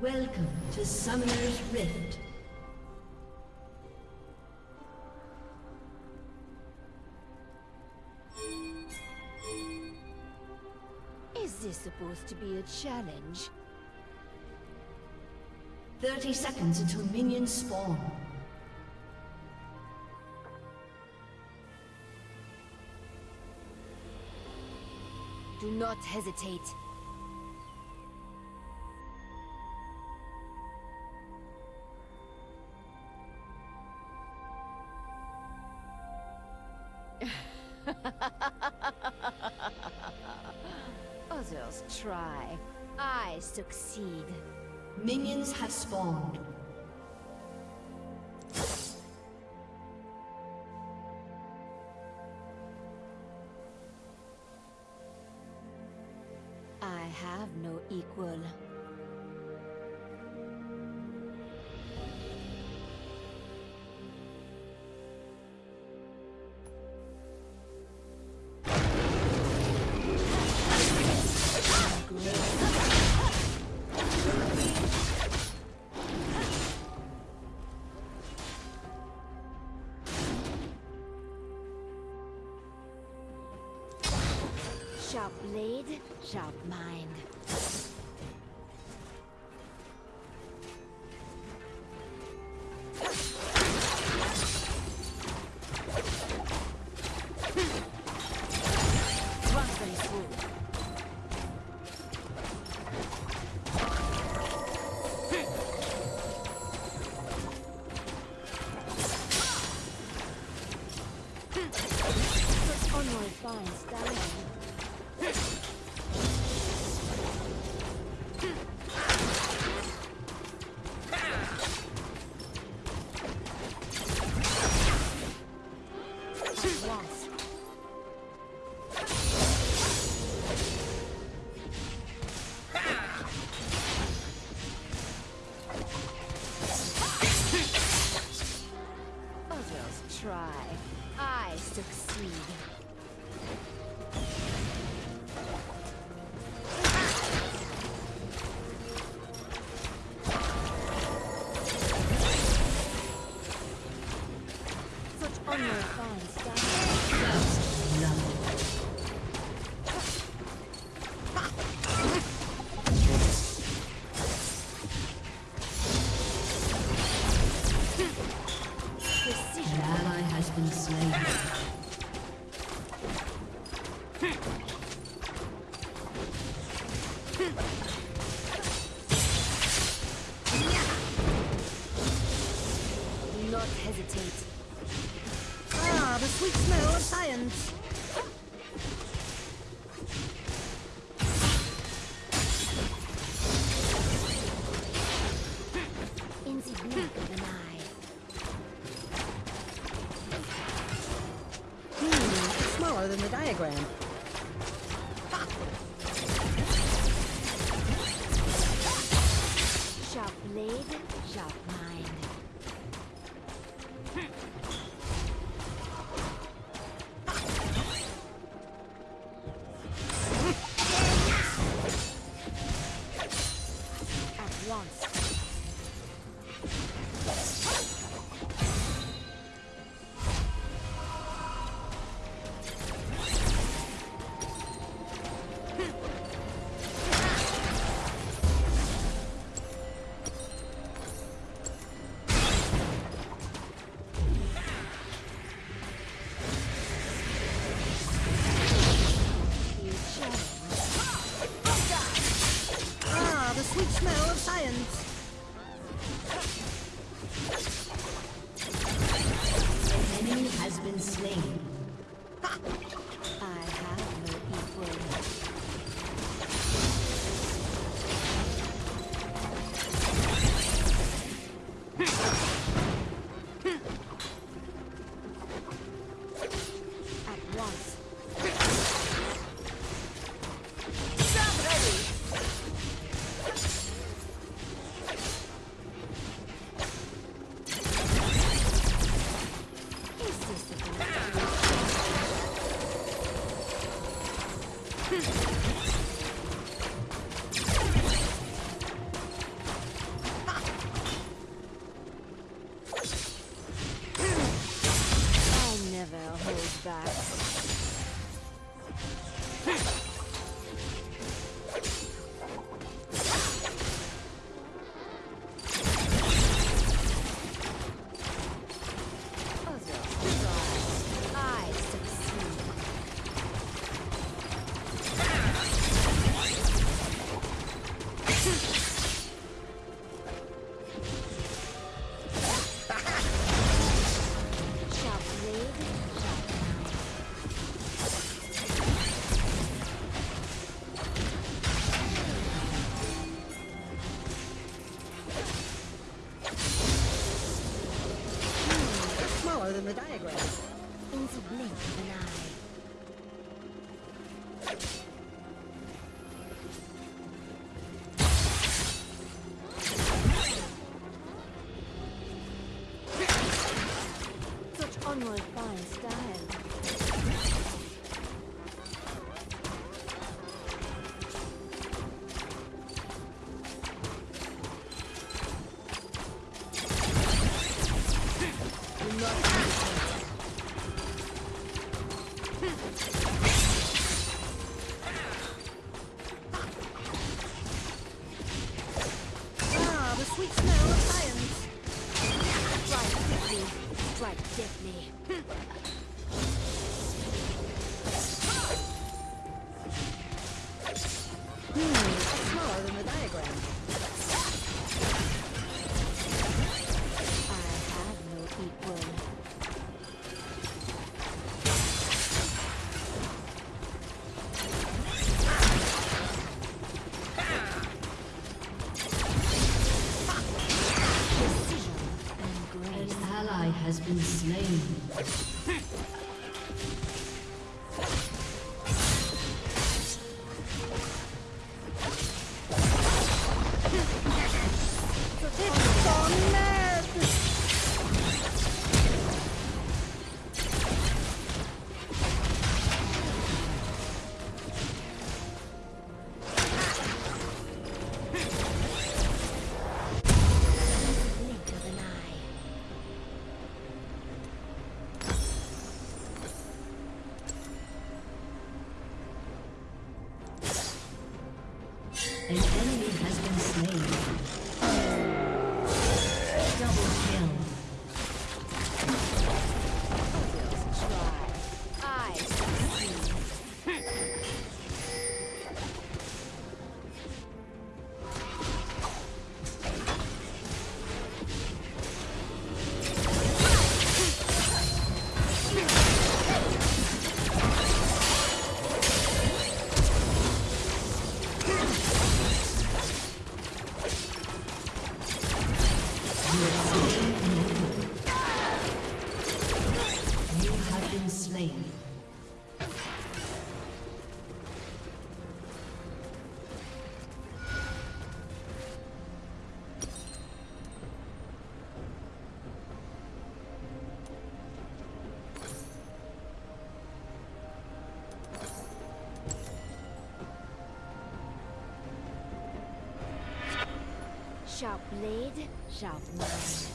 Welcome to Summoner's Rift. Is this supposed to be a challenge? 30 seconds until minions spawn. Do not hesitate. Others try. I succeed. Minions have spawned. Sharp blade, sharp mind. Shall mine. than the diagram. Things blink in eye. Sharp blade, sharp knife.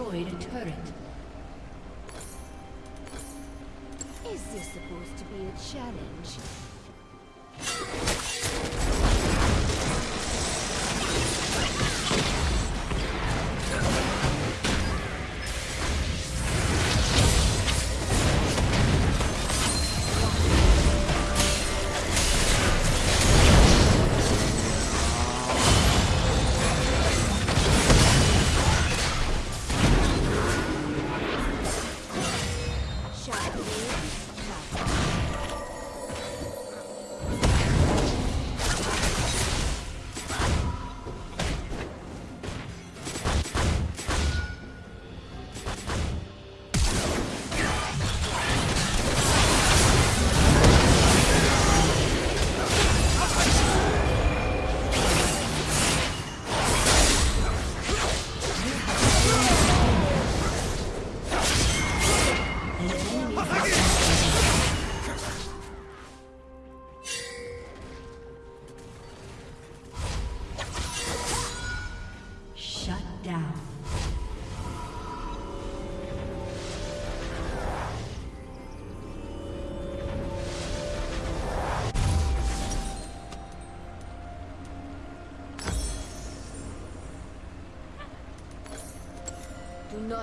destroyed a turret. Is this supposed to be a challenge?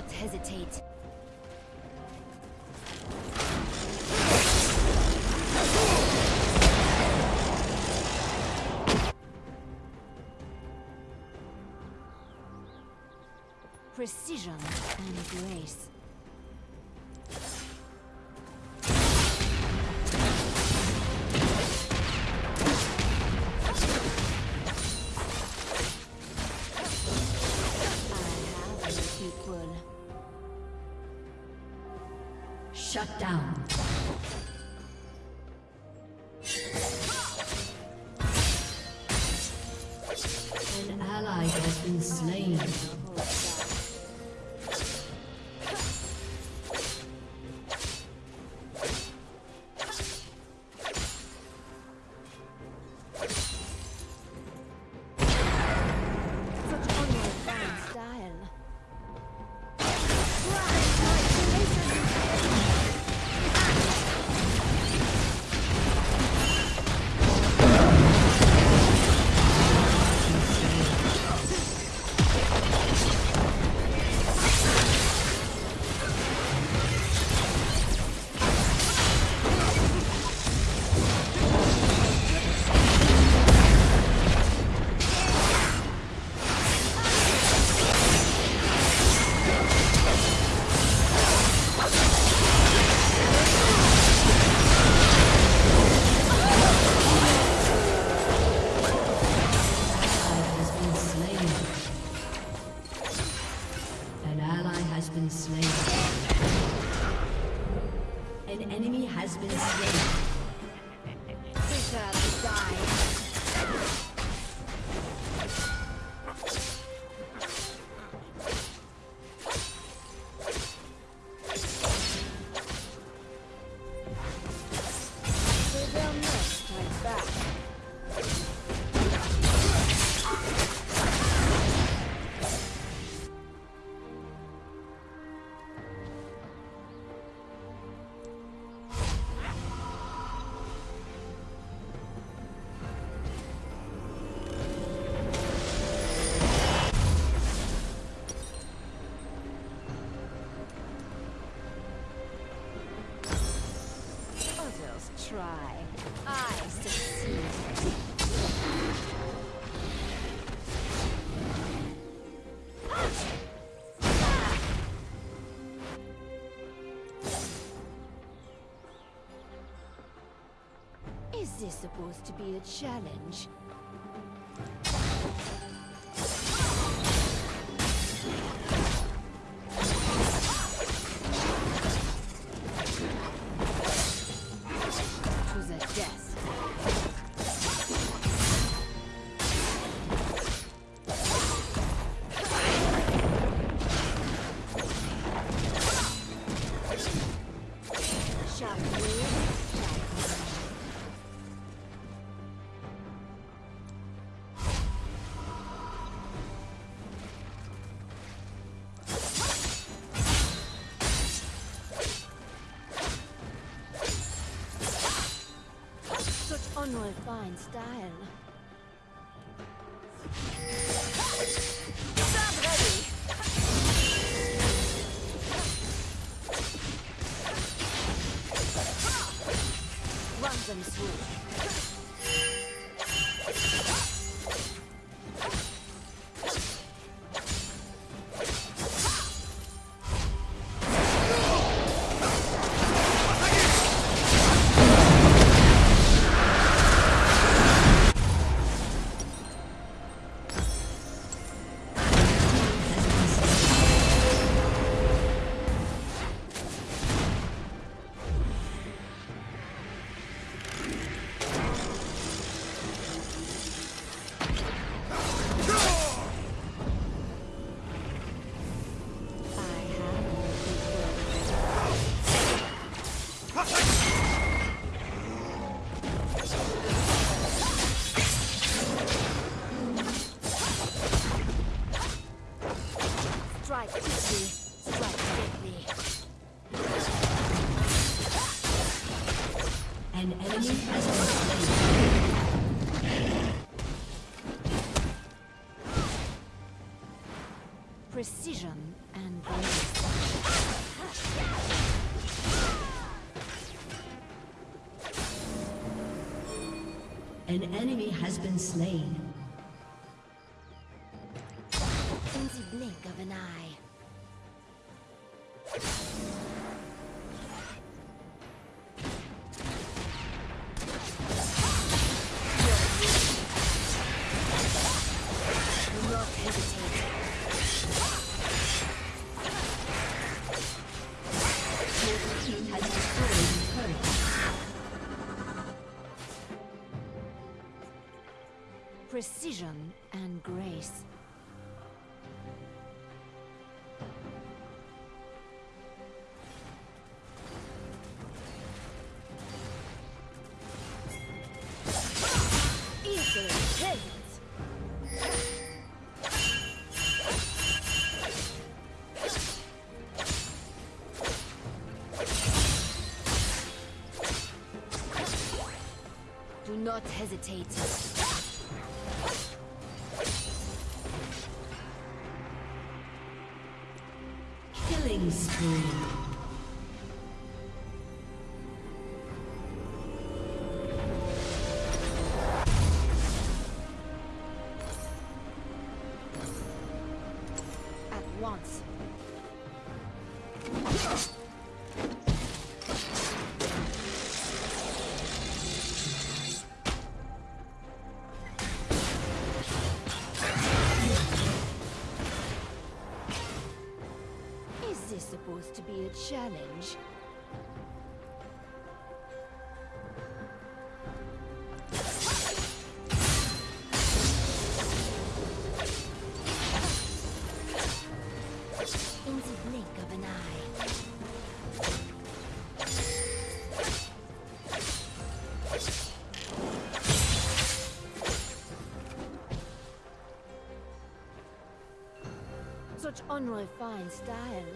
not hesitate. Precision and grace. Shut down. supposed to be a challenge. fine style. An enemy has been slain. not hesitate. challenge. such unrefined style.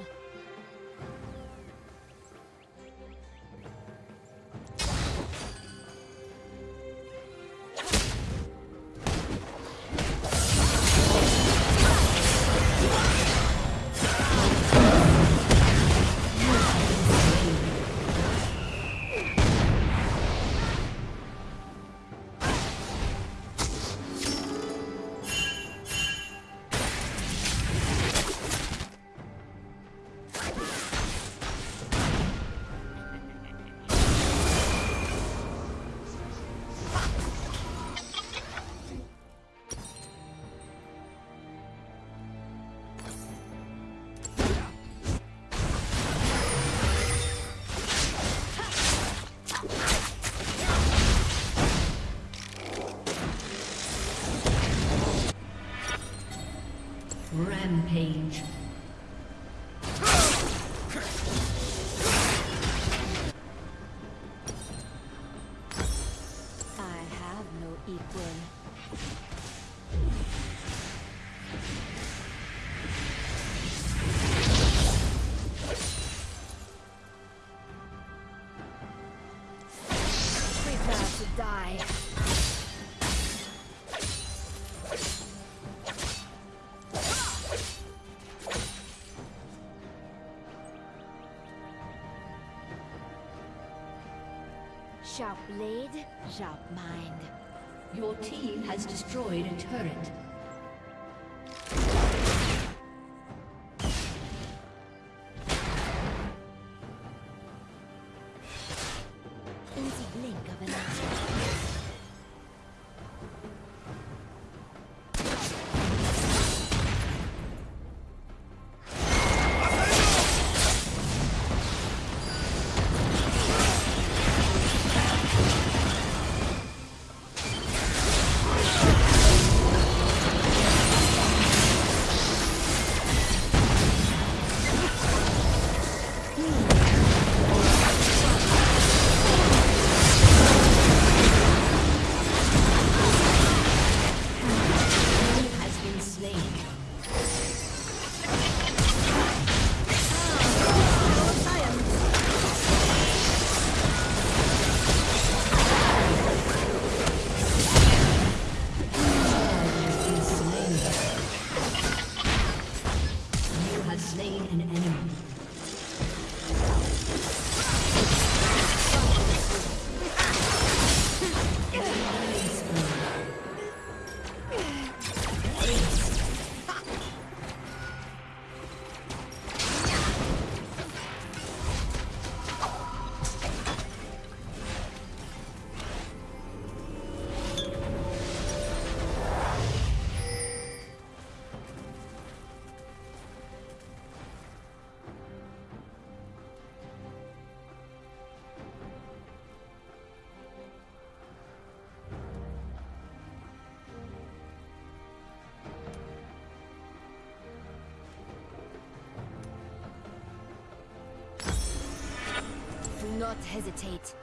Rampage. Sharp blade, sharp mind. Your team has destroyed a turret. Not hesitate.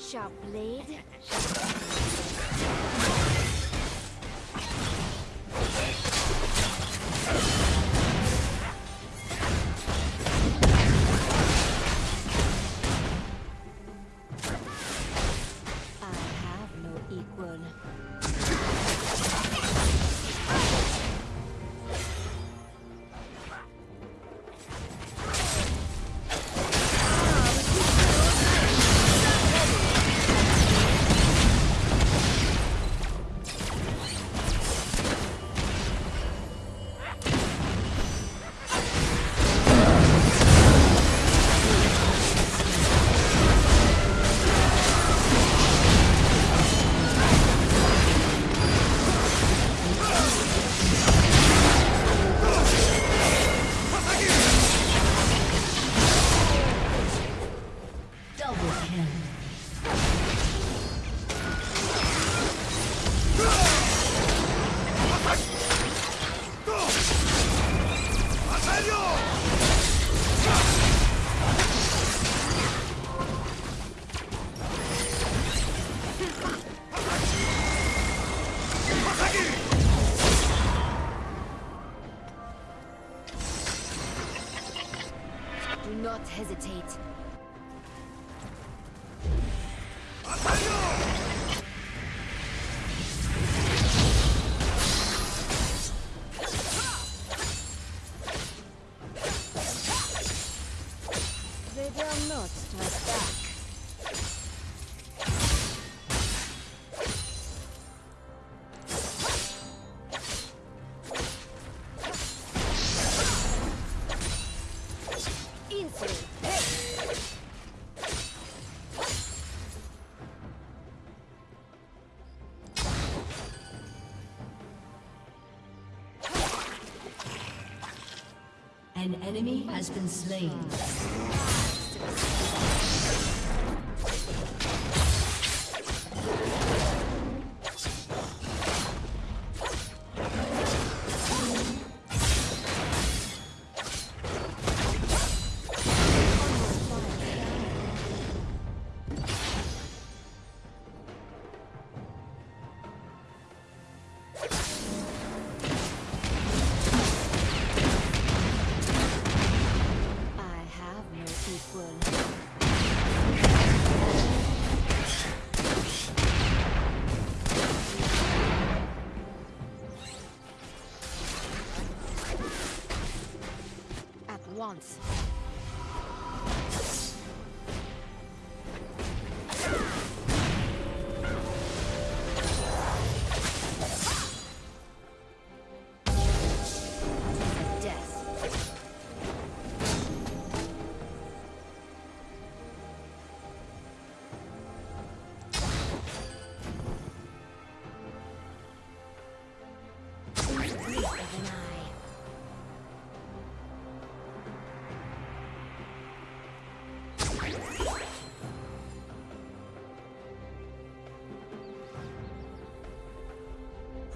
Sharp blade. An enemy has been slain.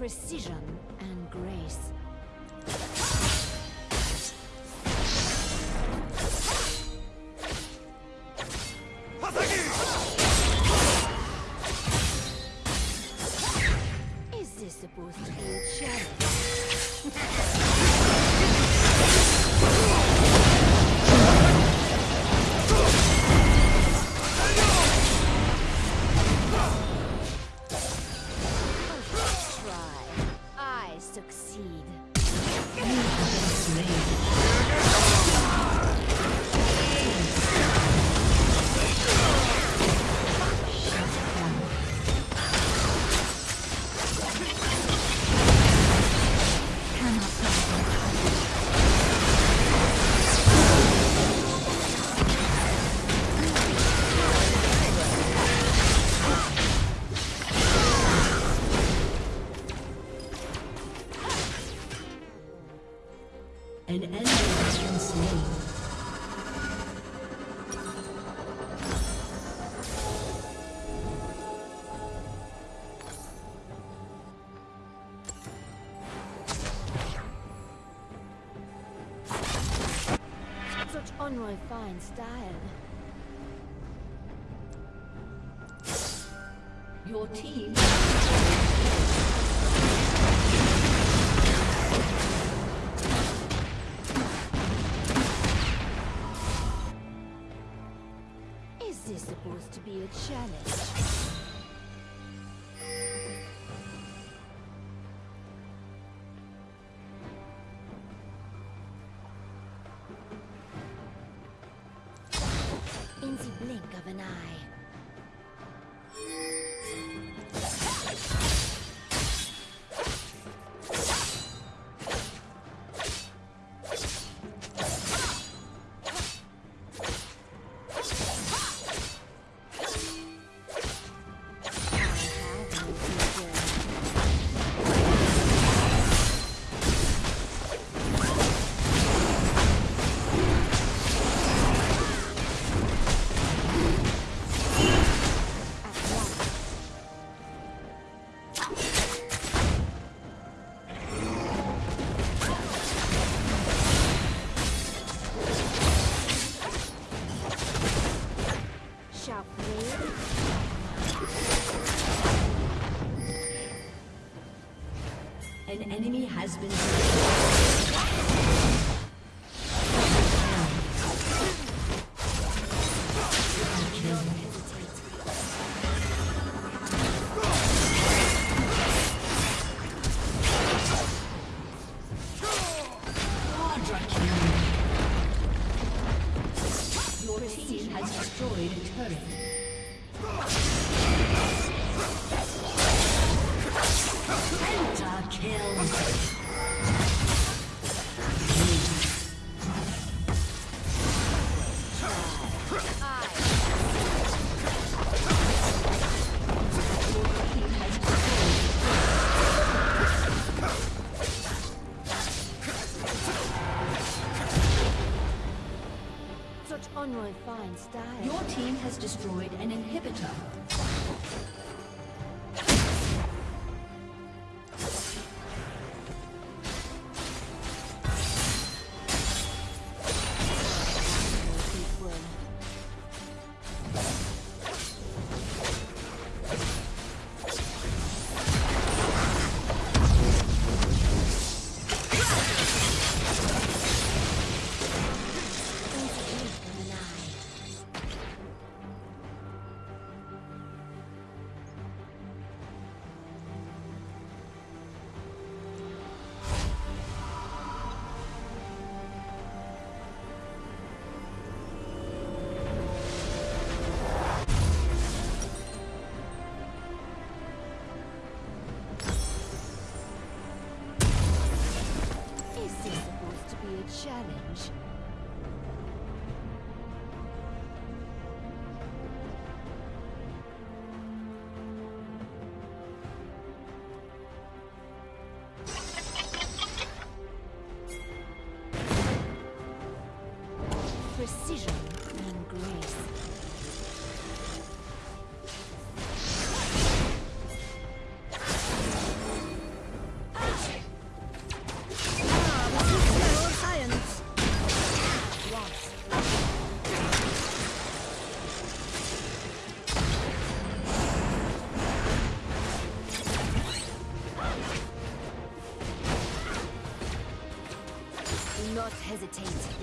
precision and grace. has been. Your team has destroyed a turret. Your team has destroyed an inhibitor. hesitate.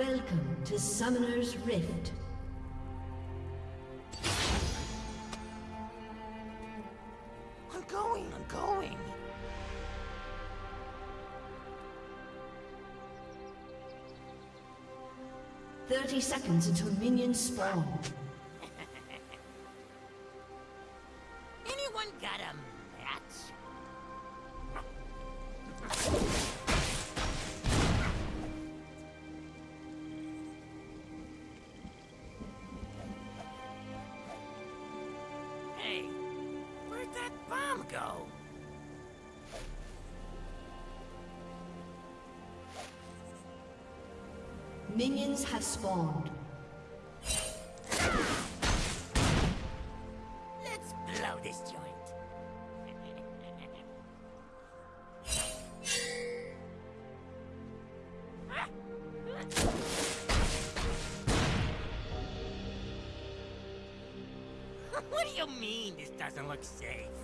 Welcome to Summoner's Rift. I'm going, I'm going. Thirty seconds until minions spawn. look safe.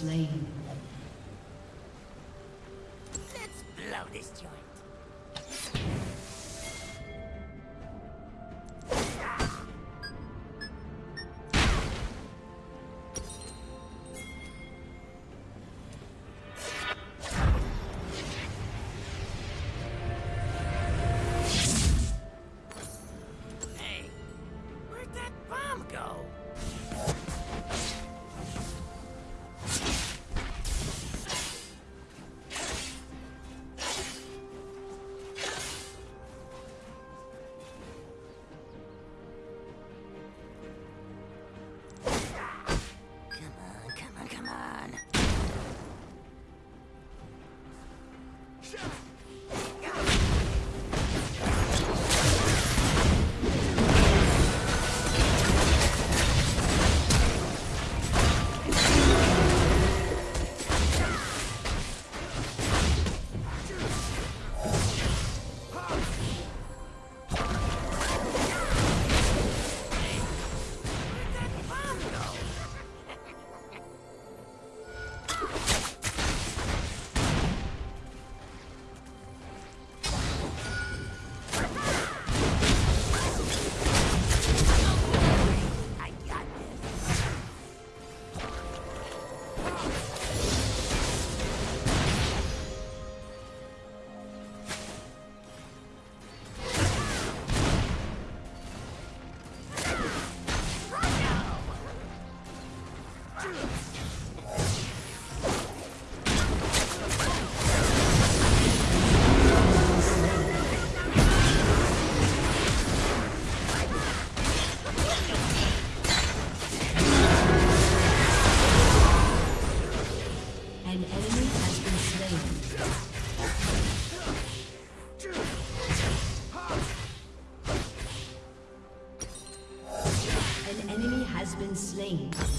Slain. Let's blow this joint. Slain.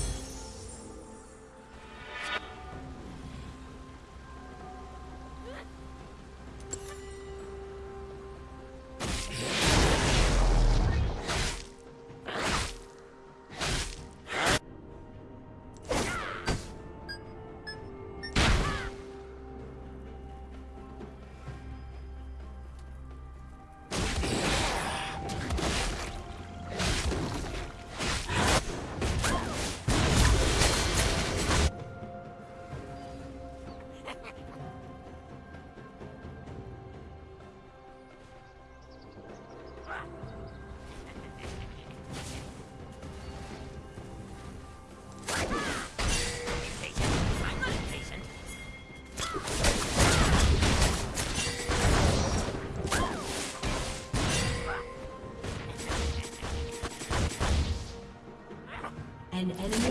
An enemy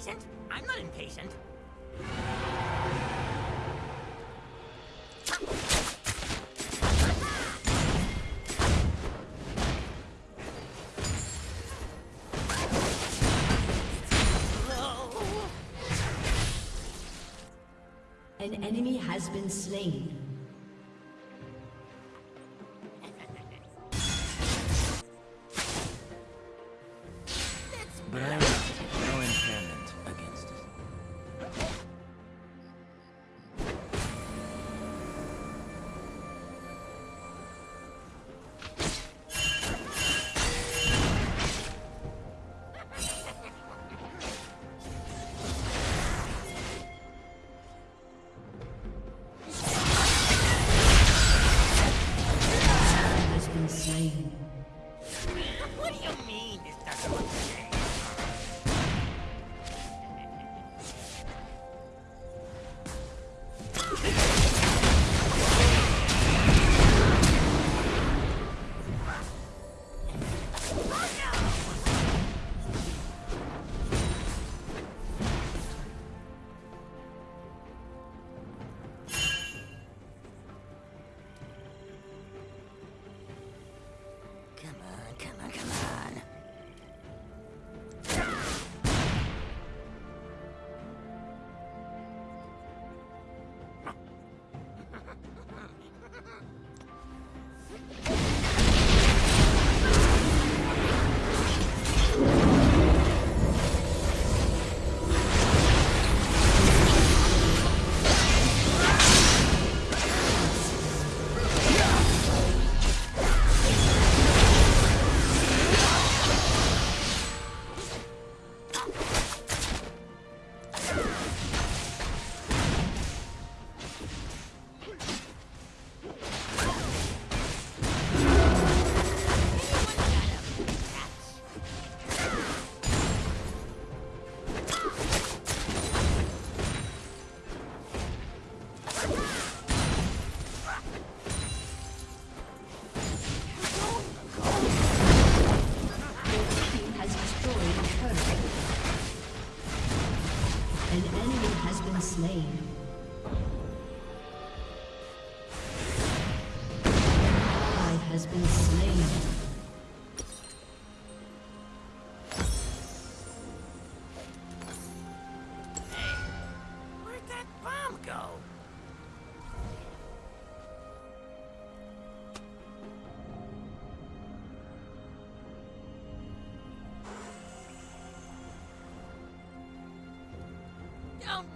Impatient? I'm not impatient. An enemy has been slain.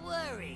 worry.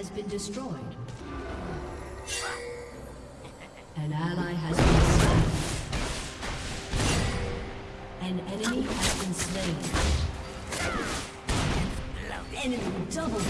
has been destroyed. An ally has been slain. An enemy has been slain. Enemy double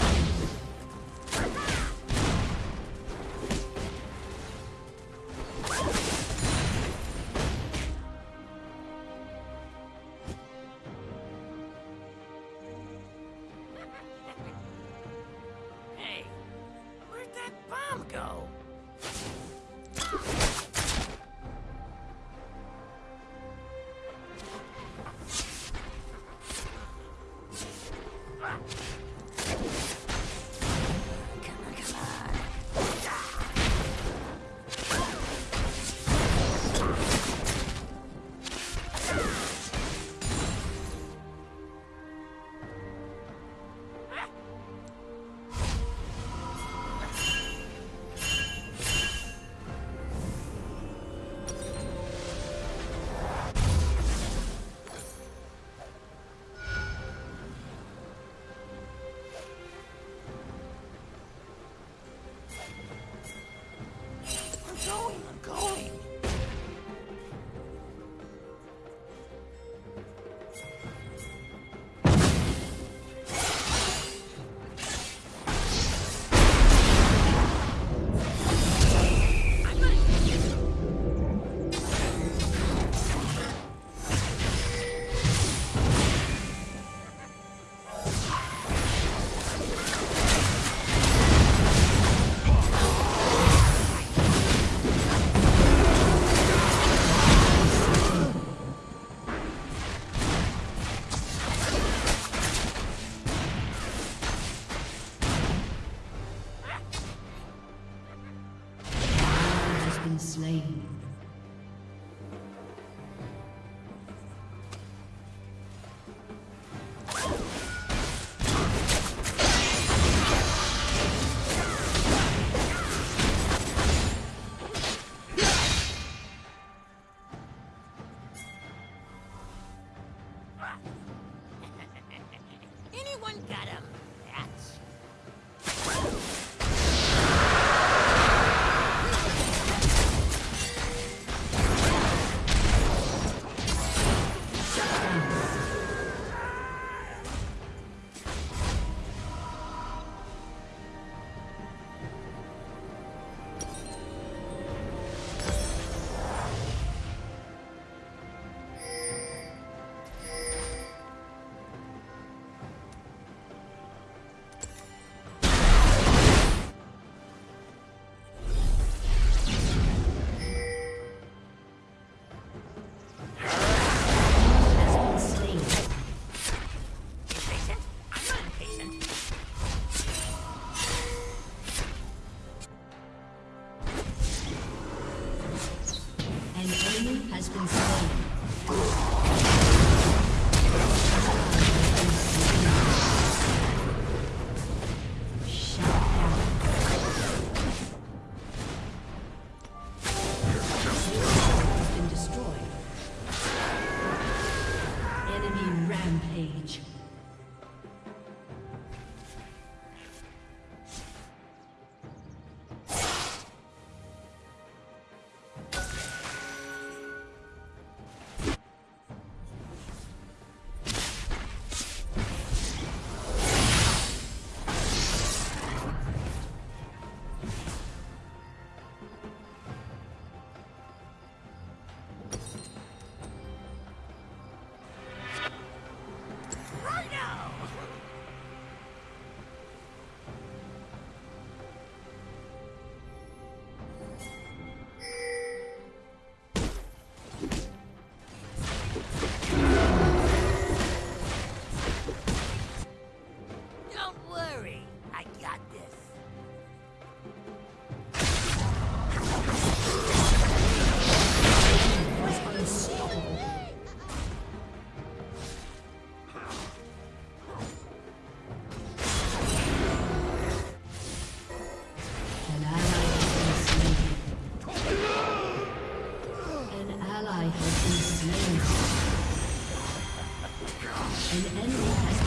Blue team.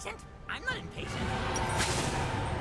Impatient? I'm not impatient.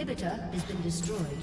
Inhibitor has been destroyed.